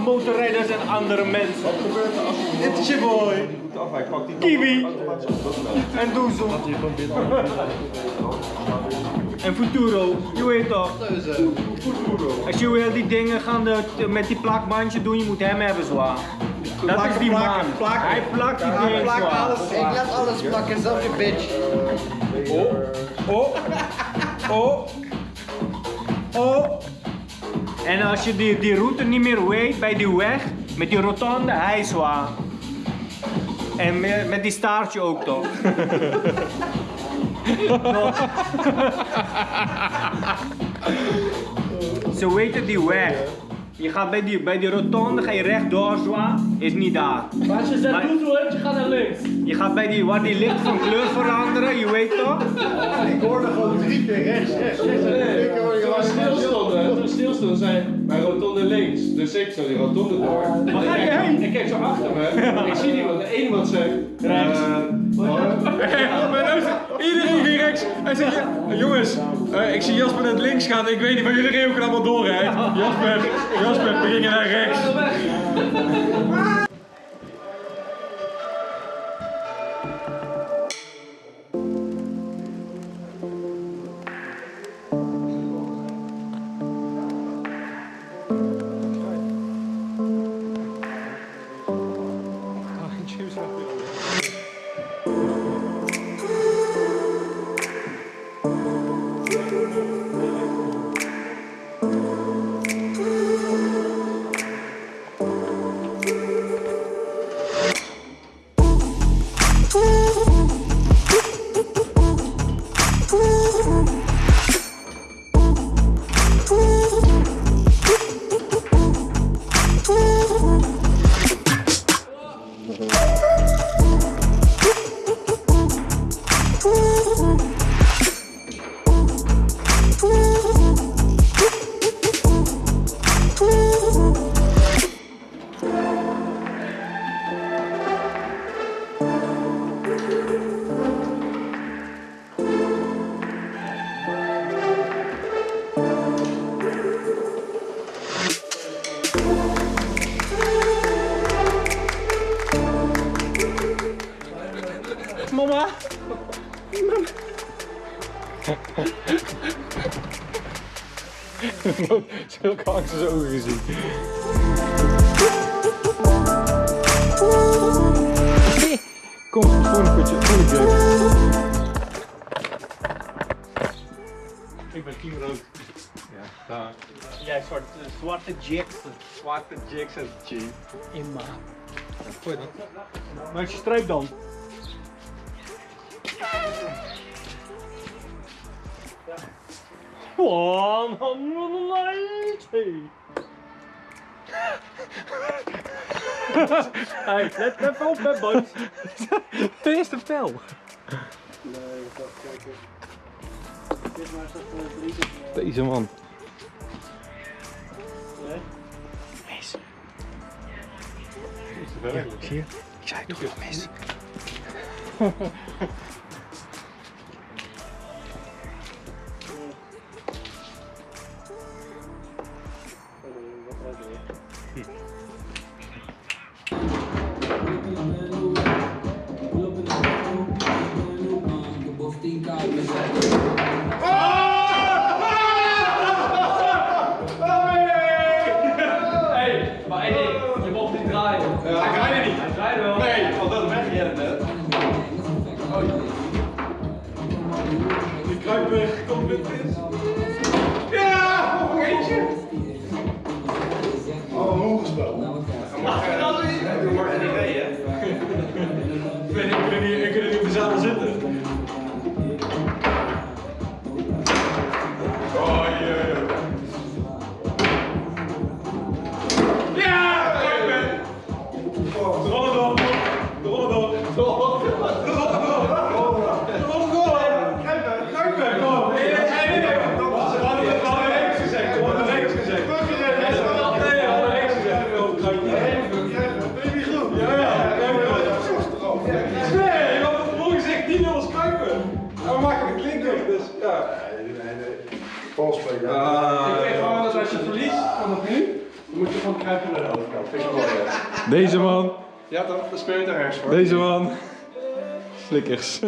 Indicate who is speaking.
Speaker 1: motorrijders en andere mensen.
Speaker 2: Wat gebeurt er als je
Speaker 1: Dit is je boy.
Speaker 2: goed af? Hij pakt die
Speaker 1: Kiwi. En Doezel. En Futuro, je weet toch? Als je wil die dingen gaan de, met die plakbandje doen, je moet hem hebben zwaar. Dat is die man.
Speaker 2: plakken, plakken.
Speaker 1: Hij plakt die
Speaker 2: Ja,
Speaker 1: dingen
Speaker 2: alles.
Speaker 3: Ik laat alles plakken, zelfs je bitch.
Speaker 1: Oh, oh, oh. En als je die, die route niet meer weet bij die weg, met die rotonde, hij is zwaar. En met, met die staartje ook toch? Ze weten die weg. Je gaat bij die, bij die rotonde, ga je rechtdoor zwaar, is niet daar.
Speaker 4: Maar als je zegt
Speaker 1: Maar-
Speaker 4: Doezel hebt, je gaat naar
Speaker 1: gaat bij die, waar die licht van kleur veranderen, je weet toch?
Speaker 2: Ik hoorde gewoon drie keer rechts, rechts, rechts.
Speaker 4: Toen we stilstonden, toen we stilstonden, zei bij rotonde links. Dus ik zo die rotonde door.
Speaker 1: Waar ga je
Speaker 4: Ik kijk-
Speaker 1: heen?
Speaker 4: Ik kijk zo achter me. Ik zie iemand, één iemand zegt.
Speaker 1: Rechts.
Speaker 4: eh,
Speaker 5: Iedereen ging rechts. Hij zegt, ja, jongens, eh, ik zie Jasper naar links gaan. Ik weet niet, maar jullie reden ook allemaal door, hè? Jasper, Jasper, we gingen naar rechts.
Speaker 1: 嗯。
Speaker 5: Zulke angst is ogen gezien. Kom, volgende kutje, volgende keer.
Speaker 1: Ik ben Team Rood.
Speaker 5: Ja, daar.
Speaker 1: Jij zwarte, zwarte Jackson.
Speaker 5: Zwarte Jackson G.
Speaker 1: Imma. Maar is je streep dan? One hundred ninety. Hey, let even op met boys.
Speaker 5: De eerste pijl. Deze man. Mis. Zie je? Ik zei toch wel mis.
Speaker 4: Hey, maar niet draaien.
Speaker 5: Hij draaide niet.
Speaker 4: Hij draaide wel.
Speaker 5: Nee, want dat weg kruiper komt met dit.
Speaker 2: Valspelen.
Speaker 4: Ik weet gewoon dat als je verliest vanaf nu, dan moet je gewoon
Speaker 6: kruipen naar de overkant. Vind ik mooi, hè?
Speaker 5: Deze man.
Speaker 6: Ja? Dat speel je toch ergens voor?
Speaker 5: Deze man. Slikkers.